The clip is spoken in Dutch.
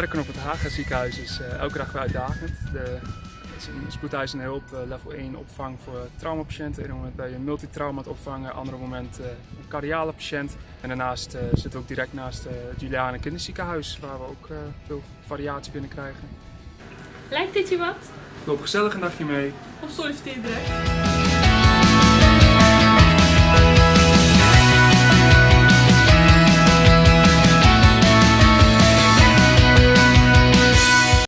werken op het Haga ziekenhuis is eh, elke dag weer uitdagend. De, het is een spoedeisende hulp, eh, level 1 opvang voor traumapatiënten. Een moment ben je een multitrauma aan opvangen, andere momenten eh, een cardiale patiënt. En daarnaast zitten we ook direct naast het Juliane Kinderziekenhuis, waar we ook veel variatie kunnen krijgen. Lijkt dit je wat? Loop gezellig een dagje mee. Of solliciteer direct?